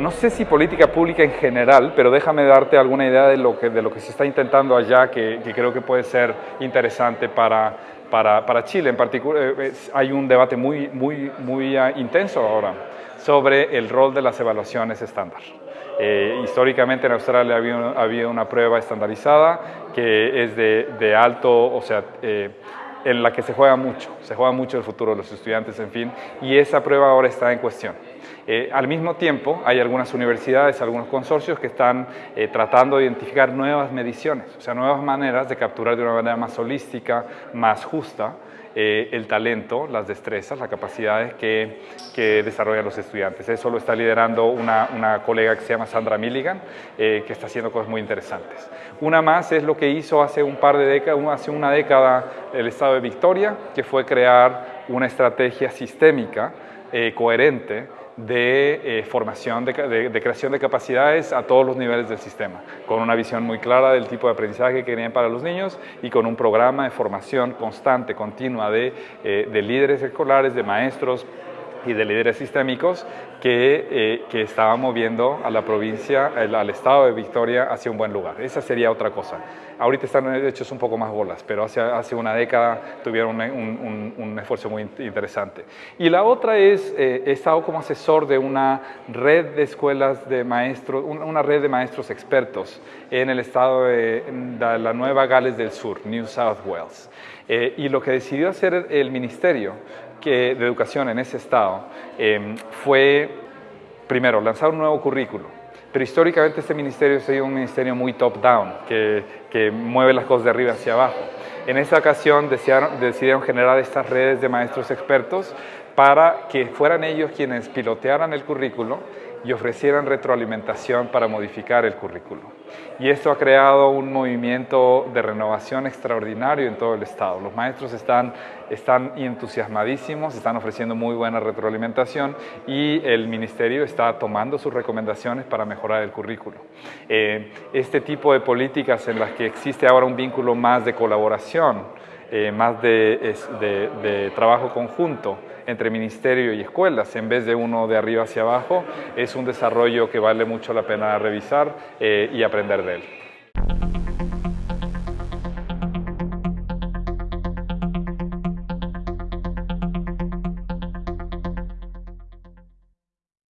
No sé si política pública en general, pero déjame darte alguna idea de lo que, se está intentando allá que, creo que puede ser interesante para, Chile. En particular, eh, hay un debate muy, muy, muy ah, intenso ahora sobre el rol de las evaluaciones estándar. Eh, históricamente en Australia había, había, una prueba estandarizada que es de, de alto, o sea, eh, en la que se juega mucho, se juega mucho el futuro de los estudiantes, en fin, y esa prueba ahora está en cuestión. Eh, al mismo tiempo, hay algunas universidades, algunos consorcios que están eh, tratando de identificar nuevas mediciones, o sea, nuevas maneras de capturar de una manera más holística, más justa, eh, el talento, las destrezas, las capacidades que, que, desarrollan los estudiantes. Eso lo está liderando una, una colega que se llama Sandra Milligan, que está haciendo cosas muy interesantes. Una más es lo que hizo hace un par de décadas, hace una década el Estado de Victoria, que fue crear una estrategia sistémica coherente de eh, formación, de, creación de capacidades a todos los niveles del sistema, con una visión muy clara del tipo de aprendizaje que querían para los niños y con un programa de formación constante, continua de, eh, de líderes escolares, de maestros, y de líderes sistémicos que, eh, que estaban moviendo a la provincia, al estado de Victoria hacia un buen lugar. Esa sería otra cosa. Ahorita están hechos un poco más bolas, pero hace, hace una década tuvieron un, un, esfuerzo muy interesante. Y la otra es, eh, he estado como asesor de una red de escuelas de maestros, una red de maestros expertos en el estado de, de la Nueva Gales del Sur, New South Wales. Eh, y lo que decidió hacer el ministerio que, de educación en ese estado em, fue, primero, lanzar un nuevo currículo. Pero históricamente este ministerio ha sido un ministerio muy top-down, que, que, mueve las cosas de arriba hacia abajo. En esta ocasión decidieron, decidieron generar estas redes de maestros expertos para que fueran ellos quienes pilotearan el currículo y ofrecieran retroalimentación para modificar el currículo. Y esto ha creado un movimiento de renovación extraordinario en todo el Estado. Los maestros están, están entusiasmadísimos, están ofreciendo muy buena retroalimentación y el Ministerio está tomando sus recomendaciones para mejorar el currículo. Eh, este tipo de políticas en las que existe ahora un vínculo más de colaboración, eh, más de, trabajo conjunto, entre ministerio y escuelas, en vez de uno de arriba hacia abajo, es un desarrollo que vale mucho la pena revisar eh, y aprender de él.